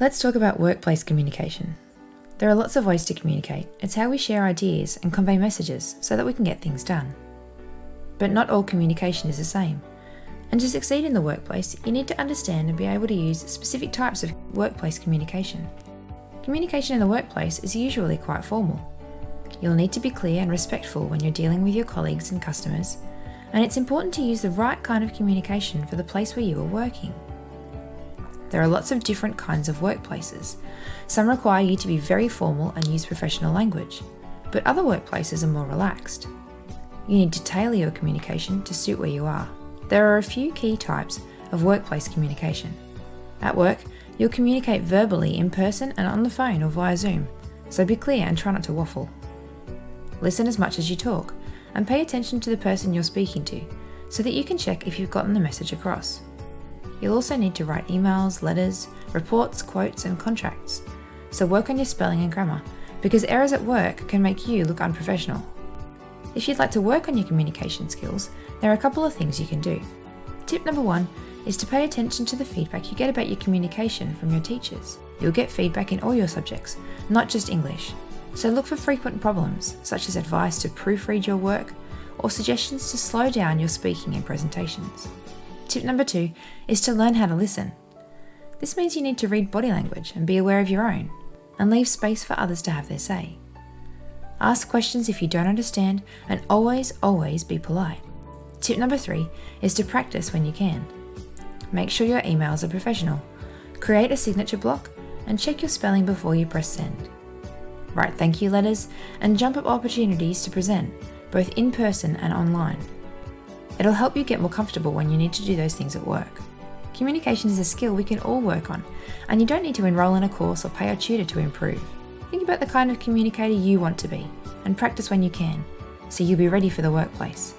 Let's talk about workplace communication. There are lots of ways to communicate. It's how we share ideas and convey messages so that we can get things done. But not all communication is the same. And to succeed in the workplace, you need to understand and be able to use specific types of workplace communication. Communication in the workplace is usually quite formal. You'll need to be clear and respectful when you're dealing with your colleagues and customers, and it's important to use the right kind of communication for the place where you are working. There are lots of different kinds of workplaces. Some require you to be very formal and use professional language, but other workplaces are more relaxed. You need to tailor your communication to suit where you are. There are a few key types of workplace communication. At work, you'll communicate verbally in person and on the phone or via Zoom, so be clear and try not to waffle. Listen as much as you talk, and pay attention to the person you're speaking to, so that you can check if you've gotten the message across. You'll also need to write emails, letters, reports, quotes, and contracts. So work on your spelling and grammar, because errors at work can make you look unprofessional. If you'd like to work on your communication skills, there are a couple of things you can do. Tip number one is to pay attention to the feedback you get about your communication from your teachers. You'll get feedback in all your subjects, not just English. So look for frequent problems, such as advice to proofread your work or suggestions to slow down your speaking and presentations. Tip number two is to learn how to listen. This means you need to read body language and be aware of your own, and leave space for others to have their say. Ask questions if you don't understand, and always, always be polite. Tip number three is to practice when you can. Make sure your emails are professional. Create a signature block and check your spelling before you press send. Write thank you letters and jump up opportunities to present, both in person and online. It'll help you get more comfortable when you need to do those things at work. Communication is a skill we can all work on, and you don't need to enrol in a course or pay a tutor to improve. Think about the kind of communicator you want to be, and practice when you can, so you'll be ready for the workplace.